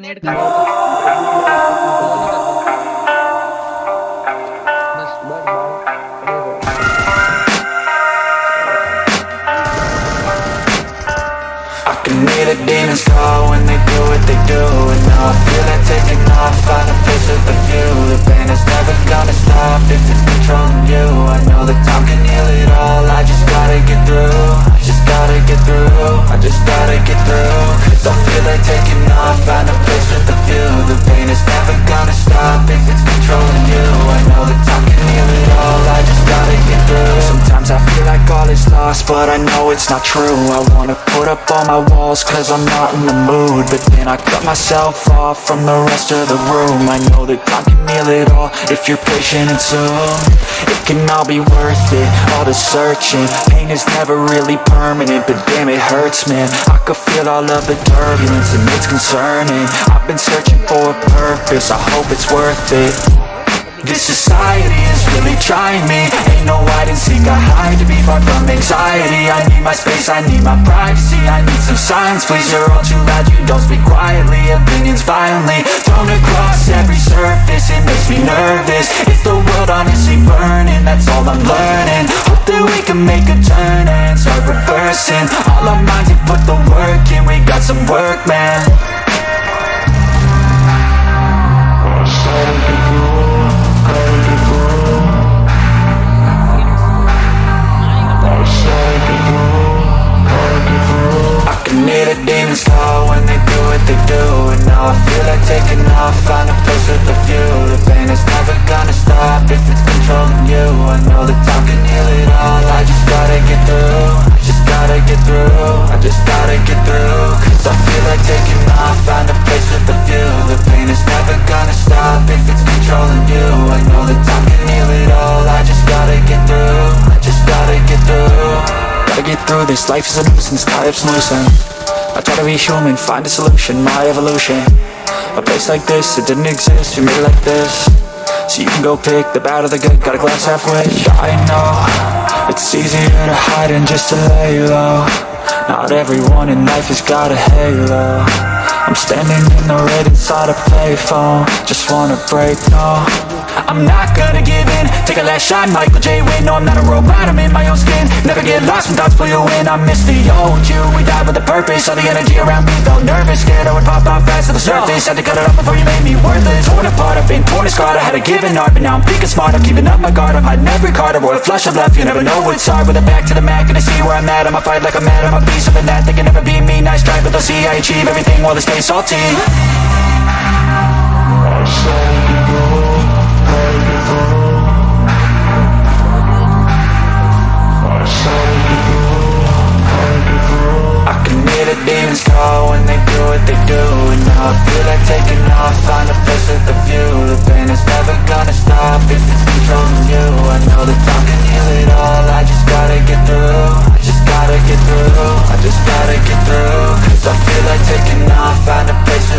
Net का बस बस I can hear the demons call when they do what they do but I know it's not true. I wanna put up all my walls cause I'm not in the mood. But then I cut myself off from the rest of the room. I know that time can heal it all if you're patient and soon. It can all be worth it, all the searching. Pain is never really permanent, but damn it hurts man. I could feel all of the turbulence and it's concerning. I've been searching for a purpose, I hope it's worth it this society is really trying me. Ain't no hide and seek, I hide to be far from anxiety. I need my space, I need my privacy. I need some silence, please, you're all too loud You don't speak quietly, opinions violently Thrown across every surface, it makes me nervous. Is the world honestly burning, that's all I'm learning. Hope that we can make a turn and start reversing. All our minds and put the work in, we got some work, man feel like taking off, find a place with a view. The pain is never gonna stop if it's controlling you. I know that time can heal it all, I just gotta get through. I just gotta get through, I just gotta get through. Cause I feel like taking off, find a place with a view. The pain is never gonna stop if it's controlling you. I know that time can heal it all, I just gotta get through I just gotta get through. Gotta get through this, life is a nuisance, life's losing. I try to be human, find a solution, my evolution A place like this, it didn't exist, we made it like this. So you can go pick the bad or the good, got a glass halfway. I know, it's easier to hide than just to lay low Not everyone in life has got a halo. I'm standing in the red inside a payphone. Just wanna break, no I'm not gonna give in. Take a last shot, Michael J. Win No, I'm not a robot, I'm in my own skin. Never get lost when thoughts pull you in. I miss the old you, we died with a purpose. All the energy around me felt nervous. Scared I would pop off fast to the surface. Had to cut it off before you made me worthless. Torn apart, I've been torn and scarred. I had a give an art, but now I'm thinking smart. I'm keeping up my guard, I'm hiding every card. A royal flush of left, you never know what's hard With a back to the mat, gonna see where I'm at. I'ma fight like I'm mad, I'ma be something that They can never be me, nice try But they'll see I achieve everything while they stay salty. I saw demons call when they do what they do And now I feel like taking off, find a place with a view. The pain is never gonna stop if it's you. I know time can heal it all, I just gotta get through I just gotta get through, I just gotta get I feel like taking off, find a place